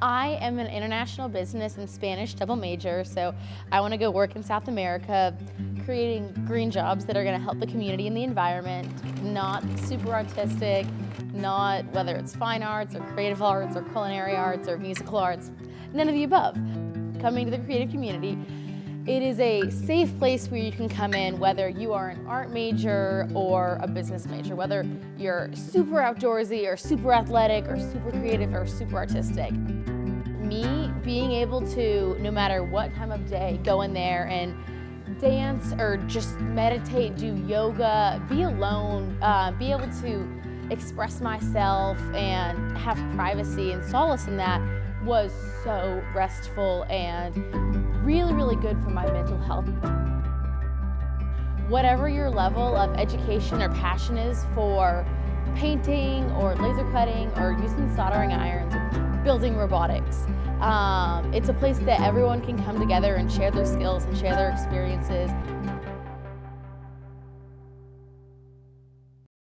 I am an international business and Spanish double major, so I want to go work in South America, creating green jobs that are going to help the community and the environment, not super artistic, not whether it's fine arts or creative arts or culinary arts or musical arts, none of the above. Coming to the creative community, it is a safe place where you can come in whether you are an art major or a business major, whether you're super outdoorsy or super athletic or super creative or super artistic. Me being able to, no matter what time of day, go in there and dance or just meditate, do yoga, be alone, uh, be able to express myself and have privacy and solace in that was so restful and really, really good for my mental health. Whatever your level of education or passion is for painting or laser cutting or using soldering irons, building robotics, um, it's a place that everyone can come together and share their skills and share their experiences.